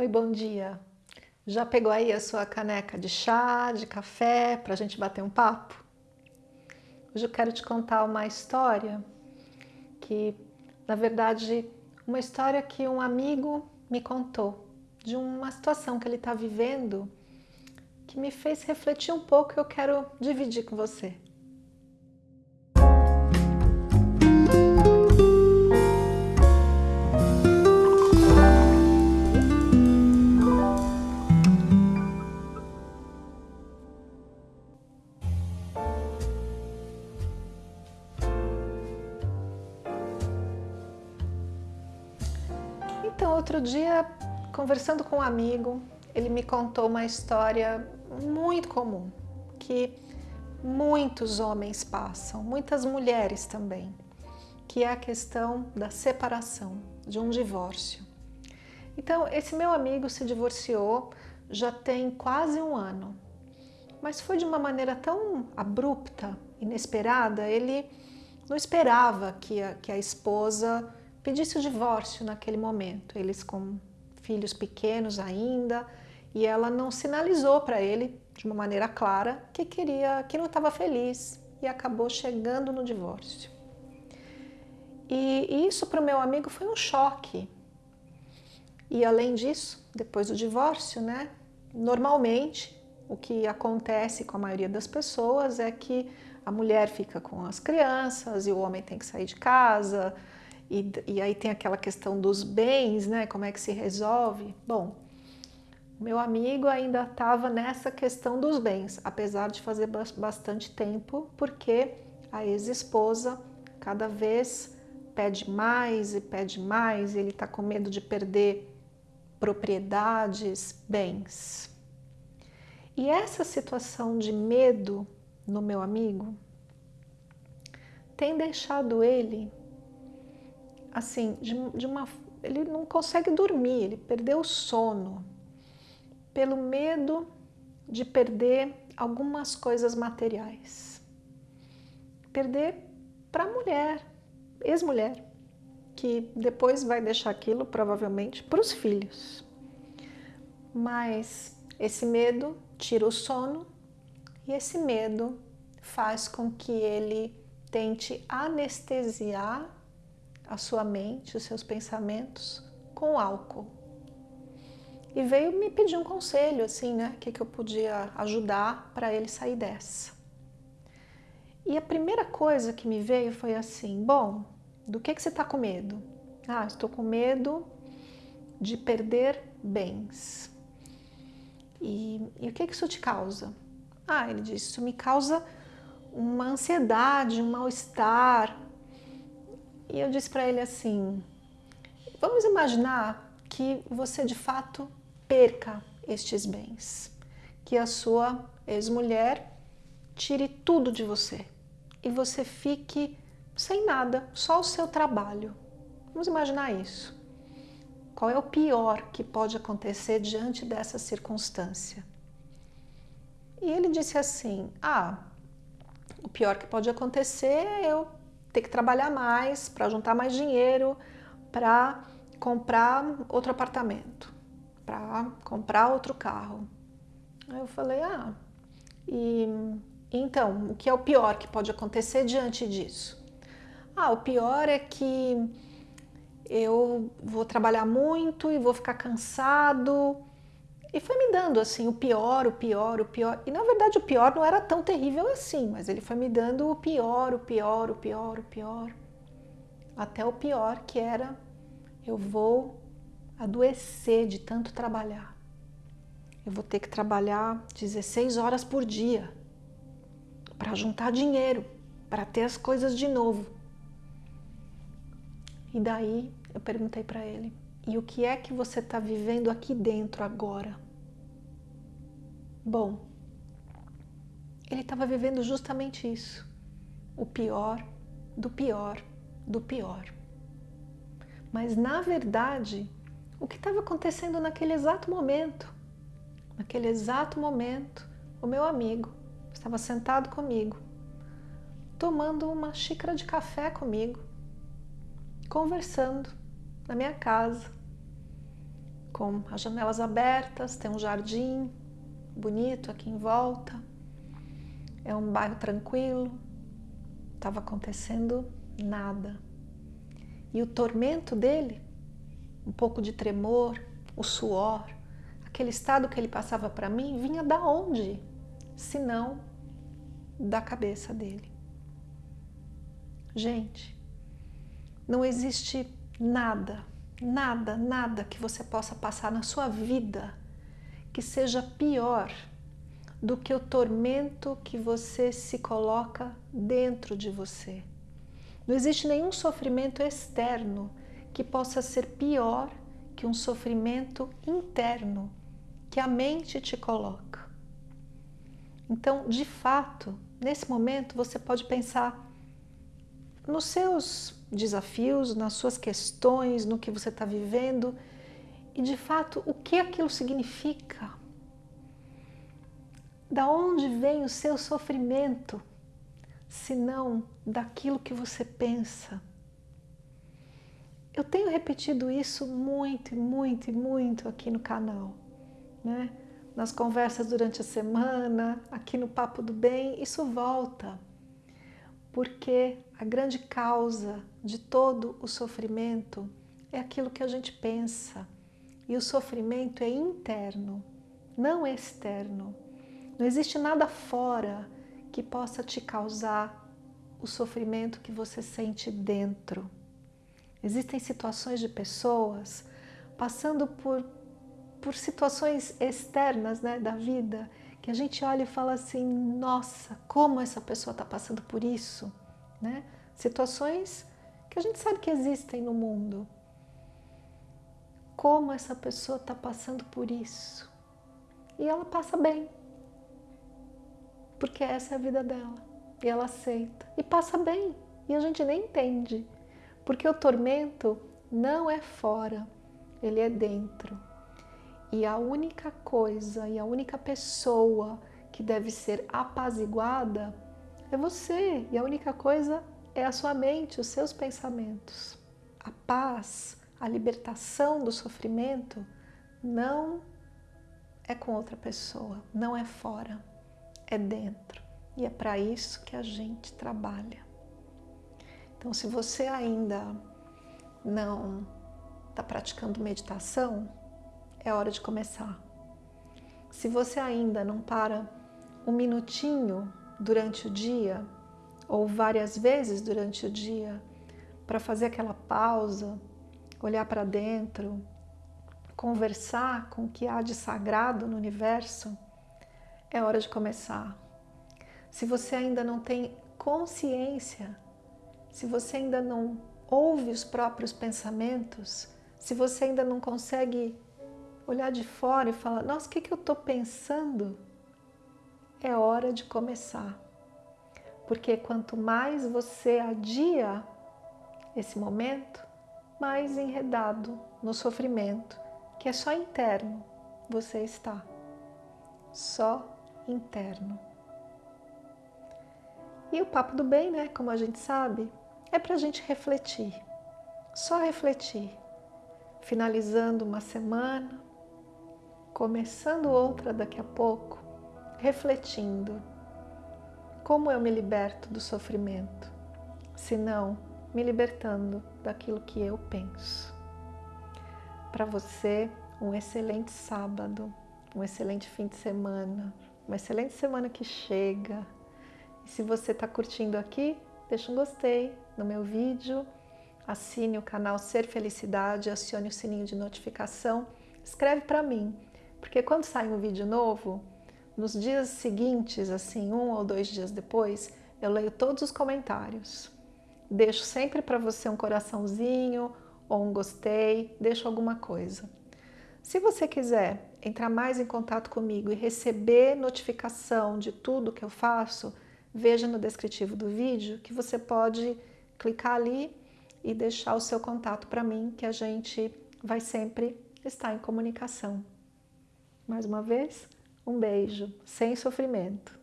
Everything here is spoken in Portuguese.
Oi, bom dia. Já pegou aí a sua caneca de chá, de café, para a gente bater um papo? Hoje eu quero te contar uma história que, na verdade, uma história que um amigo me contou de uma situação que ele está vivendo que me fez refletir um pouco e eu quero dividir com você. Então, outro dia, conversando com um amigo, ele me contou uma história muito comum, que muitos homens passam, muitas mulheres também, que é a questão da separação, de um divórcio. Então, esse meu amigo se divorciou já tem quase um ano, mas foi de uma maneira tão abrupta, inesperada, ele não esperava que a, que a esposa pedisse o divórcio naquele momento, eles com filhos pequenos ainda, e ela não sinalizou para ele de uma maneira clara que queria, que não estava feliz e acabou chegando no divórcio. E, isso para o meu amigo foi um choque. E além disso, depois do divórcio, né, normalmente o que acontece com a maioria das pessoas é que a mulher fica com as crianças e o homem tem que sair de casa, e, e aí tem aquela questão dos bens, né? Como é que se resolve? Bom, meu amigo ainda estava nessa questão dos bens, apesar de fazer bastante tempo, porque a ex-esposa cada vez pede mais e pede mais, e ele está com medo de perder propriedades, bens. E essa situação de medo no meu amigo tem deixado ele assim, de, de uma, ele não consegue dormir, ele perdeu o sono pelo medo de perder algumas coisas materiais. Perder para a mulher, ex-mulher, que depois vai deixar aquilo provavelmente para os filhos. Mas esse medo tira o sono e esse medo faz com que ele tente anestesiar a sua mente, os seus pensamentos com álcool. E veio me pedir um conselho, assim, né? O que, que eu podia ajudar para ele sair dessa. E a primeira coisa que me veio foi assim, bom, do que, que você está com medo? Ah, estou com medo de perder bens. E, e o que, que isso te causa? Ah, ele disse, isso me causa uma ansiedade, um mal-estar, e eu disse para ele assim, vamos imaginar que você de fato perca estes bens, que a sua ex-mulher tire tudo de você e você fique sem nada, só o seu trabalho. Vamos imaginar isso. Qual é o pior que pode acontecer diante dessa circunstância? E ele disse assim, ah, o pior que pode acontecer é eu ter que trabalhar mais para juntar mais dinheiro para comprar outro apartamento, para comprar outro carro. Aí eu falei, ah, e então, o que é o pior que pode acontecer diante disso? Ah, o pior é que eu vou trabalhar muito e vou ficar cansado e foi me dando assim o pior, o pior, o pior. E na verdade o pior não era tão terrível assim, mas ele foi me dando o pior, o pior, o pior, o pior. Até o pior que era eu vou adoecer de tanto trabalhar. Eu vou ter que trabalhar 16 horas por dia para juntar dinheiro, para ter as coisas de novo. E daí eu perguntei para ele, e o que é que você está vivendo aqui dentro agora? Bom, ele estava vivendo justamente isso. O pior, do pior, do pior. Mas, na verdade, o que estava acontecendo naquele exato momento? Naquele exato momento, o meu amigo estava sentado comigo, tomando uma xícara de café comigo, conversando na minha casa, com as janelas abertas, tem um jardim bonito aqui em volta, é um bairro tranquilo, estava acontecendo nada. E o tormento dele, um pouco de tremor, o suor, aquele estado que ele passava para mim, vinha da onde? Se não da cabeça dele. Gente, não existe nada, nada, nada que você possa passar na sua vida que seja pior do que o tormento que você se coloca dentro de você. Não existe nenhum sofrimento externo que possa ser pior que um sofrimento interno que a mente te coloca. Então, de fato, nesse momento você pode pensar nos seus desafios, nas suas questões, no que você está vivendo e de fato o que aquilo significa da onde vem o seu sofrimento, se não daquilo que você pensa? Eu tenho repetido isso muito, muito, muito aqui no canal, né? Nas conversas durante a semana, aqui no Papo do Bem, isso volta. Porque a grande causa de todo o sofrimento é aquilo que a gente pensa. E o sofrimento é interno, não externo. Não existe nada fora que possa te causar o sofrimento que você sente dentro. Existem situações de pessoas passando por, por situações externas né, da vida que a gente olha e fala assim, nossa, como essa pessoa está passando por isso, né? Situações que a gente sabe que existem no mundo. Como essa pessoa está passando por isso. E ela passa bem porque essa é a vida dela. E ela aceita. E passa bem. E a gente nem entende. Porque o tormento não é fora, ele é dentro. E a única coisa e a única pessoa que deve ser apaziguada é você. E a única coisa é a sua mente, os seus pensamentos. A paz, a libertação do sofrimento não é com outra pessoa, não é fora é dentro. E é para isso que a gente trabalha. Então, se você ainda não está praticando meditação, é hora de começar. Se você ainda não para um minutinho durante o dia, ou várias vezes durante o dia, para fazer aquela pausa, olhar para dentro, conversar com o que há de sagrado no universo, é hora de começar. Se você ainda não tem consciência, se você ainda não ouve os próprios pensamentos, se você ainda não consegue olhar de fora e falar, nossa, o que, que eu estou pensando? É hora de começar. Porque quanto mais você adia esse momento, mais enredado no sofrimento, que é só interno, você está. Só interno. E o papo do bem, né, como a gente sabe, é para a gente refletir, só refletir, finalizando uma semana, começando outra daqui a pouco, refletindo como eu me liberto do sofrimento, se não me libertando daquilo que eu penso. Para você, um excelente sábado, um excelente fim de semana, uma excelente semana que chega. E se você está curtindo aqui, deixa um gostei no meu vídeo, assine o canal Ser Felicidade, acione o sininho de notificação, escreve para mim, porque quando sai um vídeo novo, nos dias seguintes, assim, um ou dois dias depois, eu leio todos os comentários. Deixo sempre para você um coraçãozinho ou um gostei, deixo alguma coisa. Se você quiser entrar mais em contato comigo e receber notificação de tudo que eu faço, veja no descritivo do vídeo que você pode clicar ali e deixar o seu contato para mim, que a gente vai sempre estar em comunicação. Mais uma vez, um beijo, sem sofrimento.